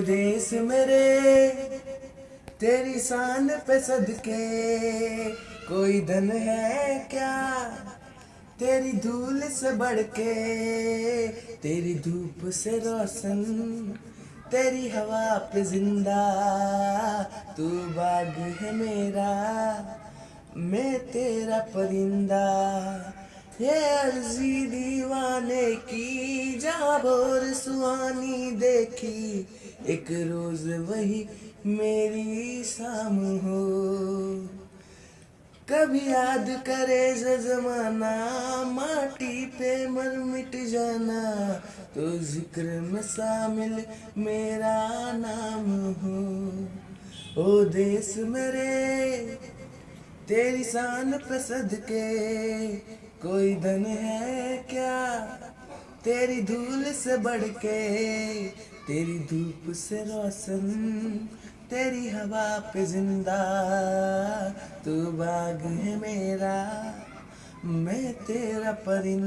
देश मेरे, तेरी शान पे सदके, कोई धन है क्या? तेरी धूल से बढ़ के तेरी धूप से रोशन, तेरी हवा पे ज़िंदा, तू बाग है मेरा, मैं तेरा परिंदा। ये अर्जी दीवाने की जहाँ भोर सुहानी देखी। एक रोज वही मेरी शाम हो। कभी याद करे जमाना, माटी पे मर मिट जाना तो ज़िक्र में शामिल मेरा नाम हो। ओ देश मेरे तेरी शान पे सदके कोई धन है क्या? तेरी धूल से बढ़ के तेरी धूप से रोशन, तेरी हवा पे ज़िंदा तू बाग है मेरा, मैं तेरा परिंदा।